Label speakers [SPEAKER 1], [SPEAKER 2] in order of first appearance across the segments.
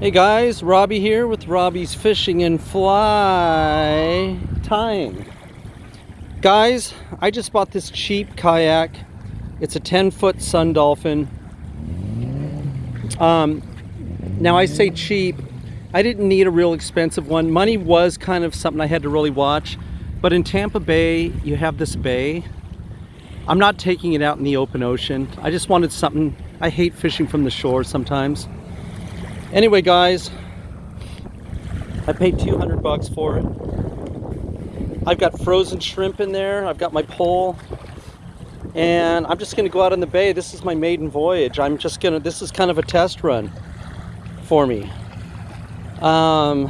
[SPEAKER 1] Hey guys, Robbie here with Robbie's Fishing and Fly Tying. Guys, I just bought this cheap kayak. It's a 10 foot Sun Dolphin. Um, now I say cheap, I didn't need a real expensive one. Money was kind of something I had to really watch. But in Tampa Bay, you have this bay. I'm not taking it out in the open ocean. I just wanted something, I hate fishing from the shore sometimes. Anyway, guys, I paid 200 bucks for it. I've got frozen shrimp in there. I've got my pole. And I'm just gonna go out in the bay. This is my maiden voyage. I'm just gonna, this is kind of a test run for me. Um,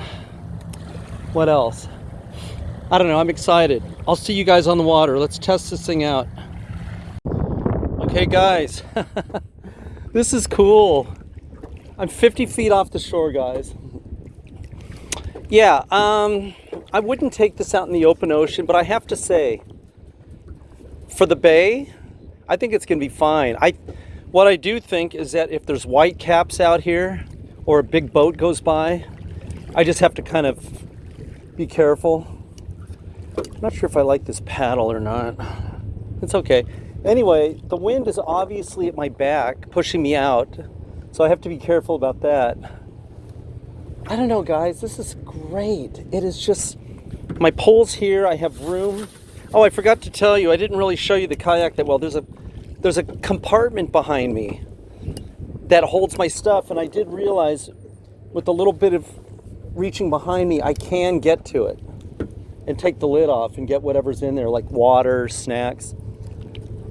[SPEAKER 1] what else? I don't know, I'm excited. I'll see you guys on the water. Let's test this thing out. Okay guys, this is cool. I'm 50 feet off the shore, guys. Yeah, um, I wouldn't take this out in the open ocean, but I have to say, for the bay, I think it's gonna be fine. I, what I do think is that if there's white caps out here, or a big boat goes by, I just have to kind of be careful. I'm not sure if I like this paddle or not. It's okay. Anyway, the wind is obviously at my back, pushing me out. So I have to be careful about that. I don't know, guys. This is great. It is just, my pole's here. I have room. Oh, I forgot to tell you, I didn't really show you the kayak that well. There's a, there's a compartment behind me that holds my stuff. And I did realize with a little bit of reaching behind me, I can get to it and take the lid off and get whatever's in there, like water, snacks.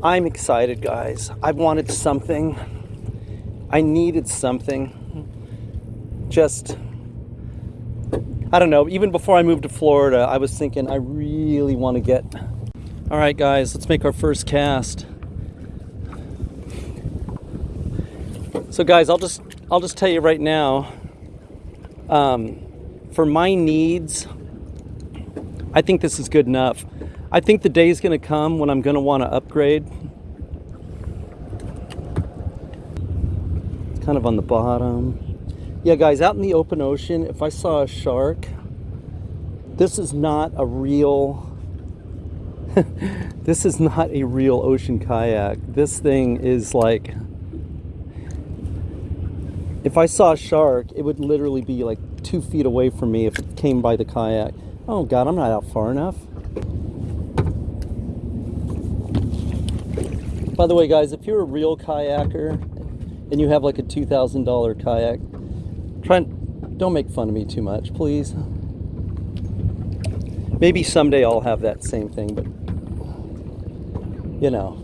[SPEAKER 1] I'm excited, guys. I wanted something I needed something. Just, I don't know, even before I moved to Florida, I was thinking I really want to get. All right, guys, let's make our first cast. So guys, I'll just, I'll just tell you right now, um, for my needs, I think this is good enough. I think the day is going to come when I'm going to want to upgrade kind of on the bottom. Yeah, guys, out in the open ocean, if I saw a shark, this is not a real, this is not a real ocean kayak. This thing is like, if I saw a shark, it would literally be like two feet away from me if it came by the kayak. Oh God, I'm not out far enough. By the way, guys, if you're a real kayaker and you have like a $2,000 kayak, try and don't make fun of me too much, please. Maybe someday I'll have that same thing, but you know,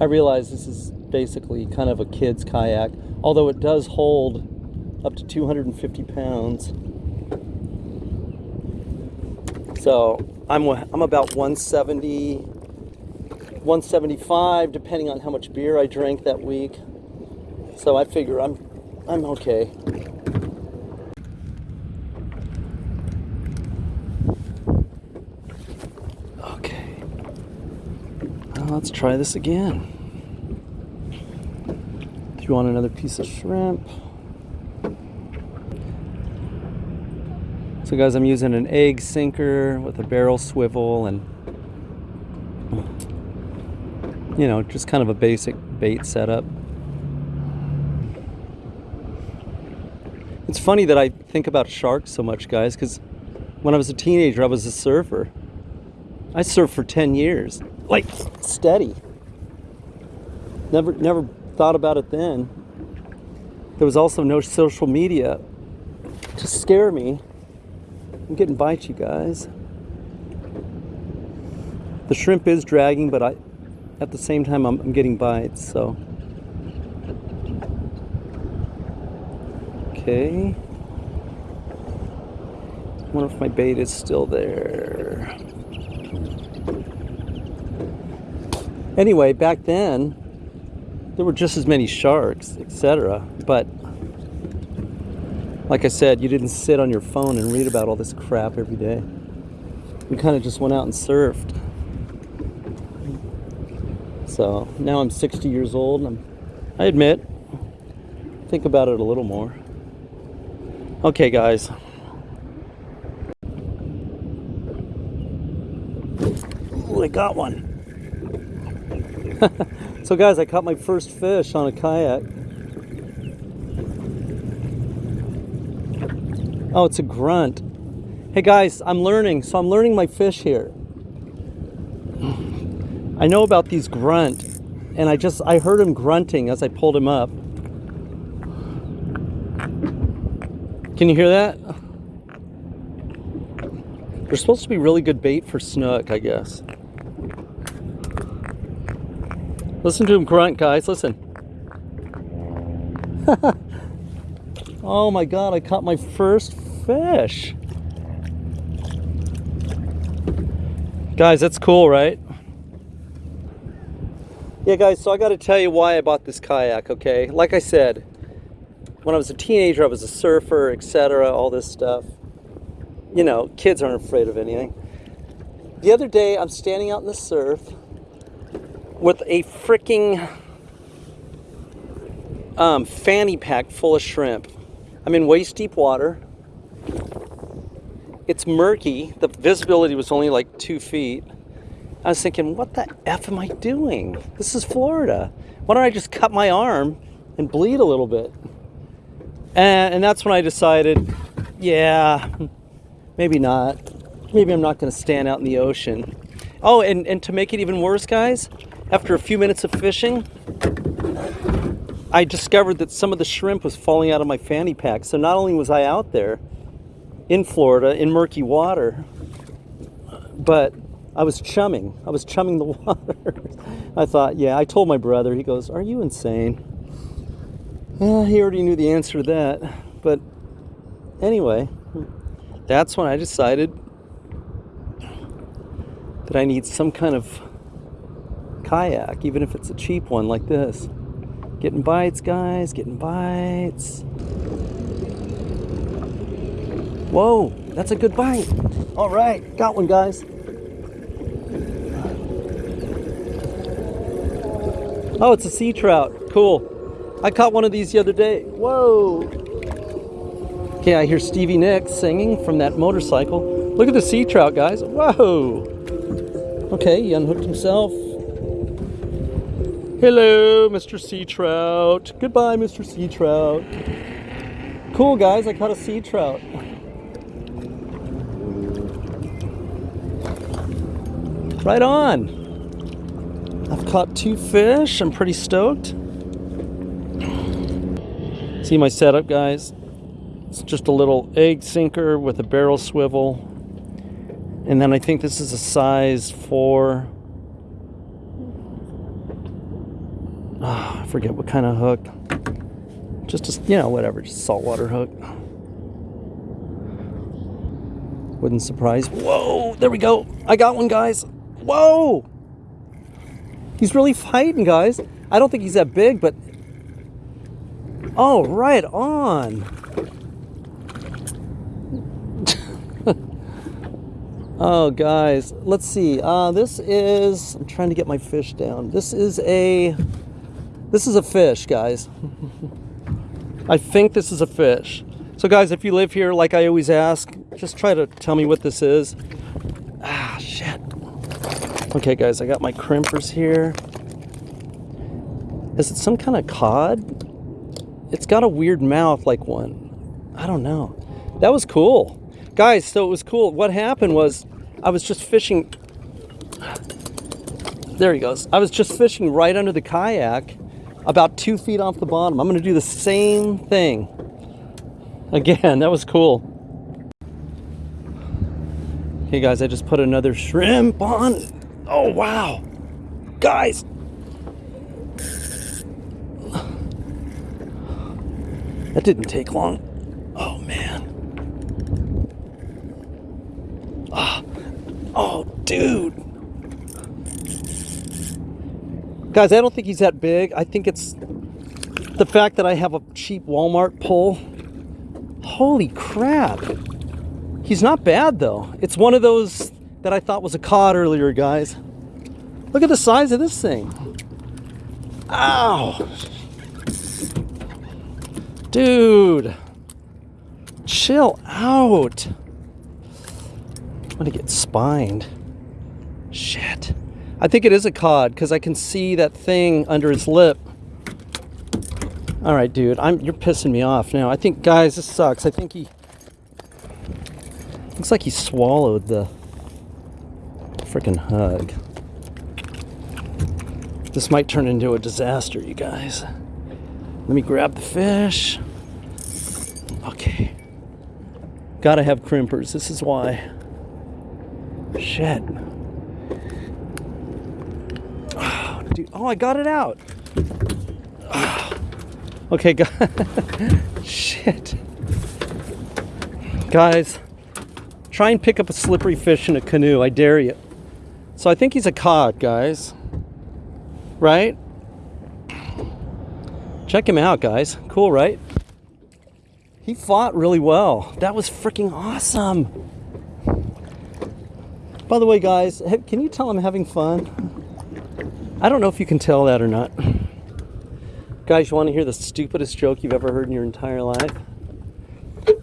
[SPEAKER 1] I realize this is basically kind of a kid's kayak, although it does hold up to 250 pounds. So I'm, I'm about 170, 175 depending on how much beer I drank that week. So I figure I'm I'm okay. Okay. Well, let's try this again. Do you want another piece of shrimp? So guys, I'm using an egg sinker with a barrel swivel and you know, just kind of a basic bait setup. It's funny that I think about sharks so much, guys, because when I was a teenager, I was a surfer. I surfed for 10 years, like steady. Never, never thought about it then. There was also no social media to scare me. I'm getting bites, you guys. The shrimp is dragging, but I, at the same time I'm, I'm getting bites so. Okay. I wonder if my bait is still there. Anyway back then there were just as many sharks etc but like I said you didn't sit on your phone and read about all this crap every day. We kind of just went out and surfed so now I'm 60 years old and I'm, I admit, think about it a little more. Okay, guys. Ooh, I got one. so guys, I caught my first fish on a kayak. Oh, it's a grunt. Hey guys, I'm learning. So I'm learning my fish here. I know about these grunt and I just I heard him grunting as I pulled him up. Can you hear that? They're supposed to be really good bait for snook, I guess. Listen to him grunt, guys. Listen. oh my god, I caught my first fish. Guys, that's cool, right? Yeah, guys, so I got to tell you why I bought this kayak, okay? Like I said, when I was a teenager, I was a surfer, etc., all this stuff. You know, kids aren't afraid of anything. The other day, I'm standing out in the surf with a freaking um, fanny pack full of shrimp. I'm in waist deep water. It's murky. The visibility was only like two feet. I was thinking, what the F am I doing? This is Florida. Why don't I just cut my arm and bleed a little bit? And, and that's when I decided, yeah, maybe not. Maybe I'm not going to stand out in the ocean. Oh, and, and to make it even worse, guys, after a few minutes of fishing, I discovered that some of the shrimp was falling out of my fanny pack. So not only was I out there in Florida in murky water, but I was chumming. I was chumming the water. I thought, yeah, I told my brother, he goes, Are you insane? He already knew the answer to that. But anyway, that's when I decided that I need some kind of kayak, even if it's a cheap one like this. Getting bites, guys, getting bites. Whoa, that's a good bite. All right, got one, guys. Oh, it's a sea trout. Cool. I caught one of these the other day. Whoa. Okay, I hear Stevie Nicks singing from that motorcycle. Look at the sea trout, guys. Whoa. Okay, he unhooked himself. Hello, Mr. Sea Trout. Goodbye, Mr. Sea Trout. Cool, guys. I caught a sea trout. Right on. Caught two fish. I'm pretty stoked. See my setup, guys? It's just a little egg sinker with a barrel swivel. And then I think this is a size 4. Oh, I forget what kind of hook. Just a, you know, whatever, just saltwater hook. Wouldn't surprise. Whoa, there we go. I got one, guys. Whoa! He's really fighting, guys. I don't think he's that big, but... Oh, right on. oh, guys. Let's see. Uh, this is... I'm trying to get my fish down. This is a... This is a fish, guys. I think this is a fish. So, guys, if you live here, like I always ask, just try to tell me what this is. Ah, shit. Okay, guys, I got my crimpers here. Is it some kind of cod? It's got a weird mouth like one. I don't know. That was cool. Guys, so it was cool. What happened was I was just fishing. There he goes. I was just fishing right under the kayak, about two feet off the bottom. I'm going to do the same thing. Again, that was cool. Hey guys, I just put another shrimp on. Oh, wow. Guys. That didn't take long. Oh, man. Oh, oh dude. Guys, I don't think he's that big. I think it's the fact that I have a cheap Walmart pole. Holy crap. He's not bad, though. It's one of those that I thought was a cod earlier, guys. Look at the size of this thing. Ow! Dude! Chill out. I'm gonna get spined. Shit. I think it is a cod because I can see that thing under his lip. All right, dude. I'm you're pissing me off now. I think, guys, this sucks. I think he looks like he swallowed the freaking hug. This might turn into a disaster, you guys. Let me grab the fish. Okay. Gotta have crimpers. This is why. Shit. Dude, oh, I got it out. Okay, guys. Shit. Guys, try and pick up a slippery fish in a canoe. I dare you. So I think he's a cod, guys. Right? Check him out, guys. Cool, right? He fought really well. That was freaking awesome. By the way, guys, can you tell I'm having fun? I don't know if you can tell that or not. Guys, you want to hear the stupidest joke you've ever heard in your entire life?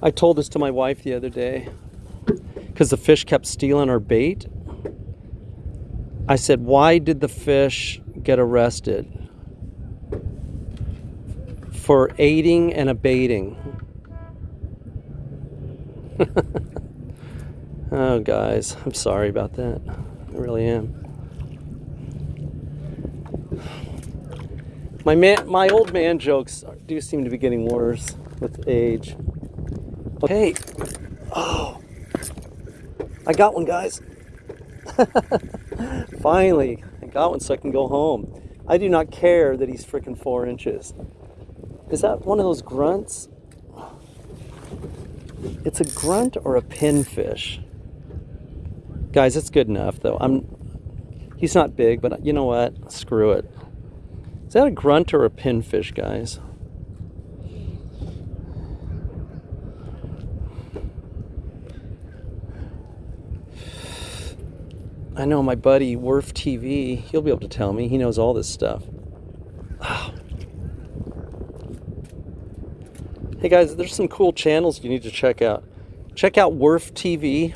[SPEAKER 1] I told this to my wife the other day because the fish kept stealing our bait. I said, Why did the fish get arrested? For aiding and abating. oh, guys, I'm sorry about that. I really am. My man, my old man jokes do seem to be getting worse with age. Okay. Oh, I got one, guys. Finally, I got one so I can go home. I do not care that he's freaking four inches. Is that one of those grunts? It's a grunt or a pinfish. Guys, it's good enough though. I'm he's not big, but you know what? Screw it. Is that a grunt or a pinfish, guys? I know my buddy Werf TV, he'll be able to tell me. He knows all this stuff. Hey guys, there's some cool channels you need to check out. Check out Werf TV.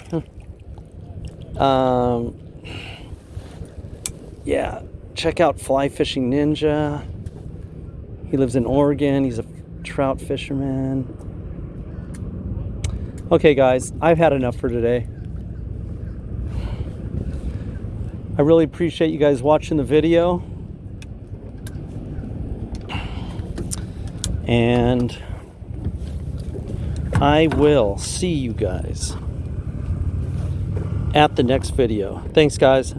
[SPEAKER 1] Um, yeah, check out Fly Fishing Ninja. He lives in Oregon. He's a trout fisherman. Okay, guys, I've had enough for today. I really appreciate you guys watching the video. And I will see you guys at the next video. Thanks, guys.